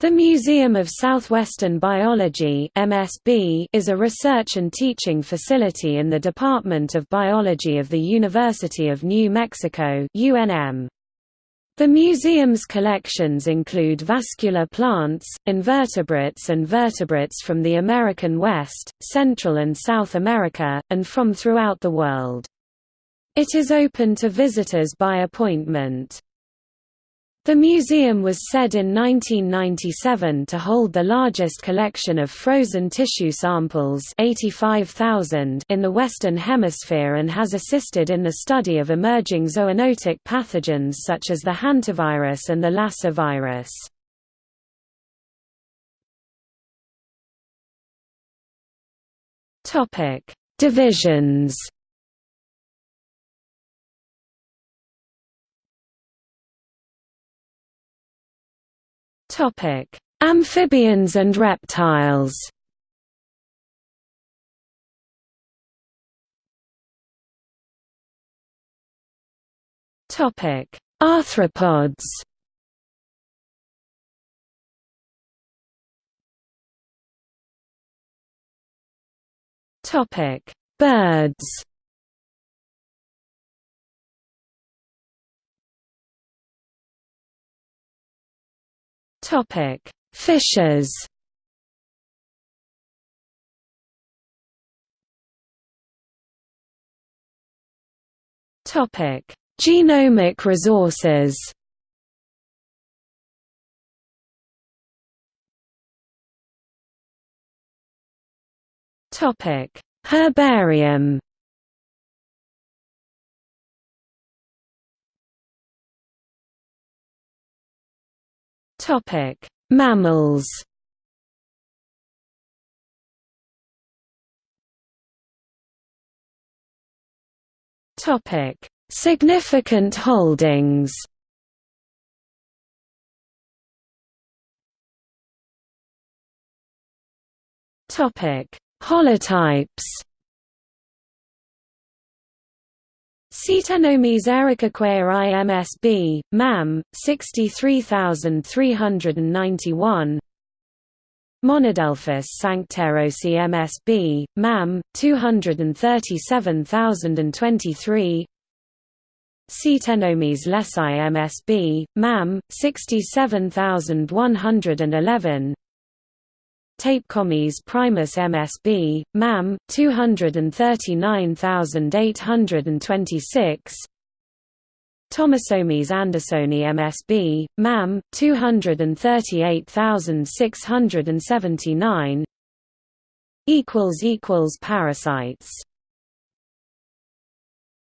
The Museum of Southwestern Biology (MSB) is a research and teaching facility in the Department of Biology of the University of New Mexico (UNM). The museum's collections include vascular plants, invertebrates and vertebrates from the American West, Central and South America, and from throughout the world. It is open to visitors by appointment. The museum was said in 1997 to hold the largest collection of frozen tissue samples 85,000 in the Western Hemisphere and has assisted in the study of emerging zoonotic pathogens such as the hantavirus and the Lassa virus. Divisions Topic: Amphibians and reptiles. Topic: Arthropods. Topic: Birds. Topic: Fishes. Topic: Genomic resources. Topic: Herbarium. Topic: Mammals. Topic: Significant holdings. Topic: Holotypes. Ctenomys ericaquae IMSB, MAM, 63391 Monodelphis sanctaerosae MSB, MAM, 237023 Ctenomys lessai MSB, MAM, 67111 Tapecomys primus MSB, MAM, 239826 Thomasomys andersoni MSB, MAM, 238679 Parasites